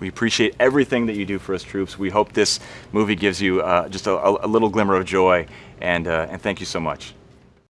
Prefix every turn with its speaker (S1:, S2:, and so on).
S1: We appreciate everything that you do for us troops. We hope this movie gives you uh, just a, a, little glimmer of joy, and, uh, and thank you so much.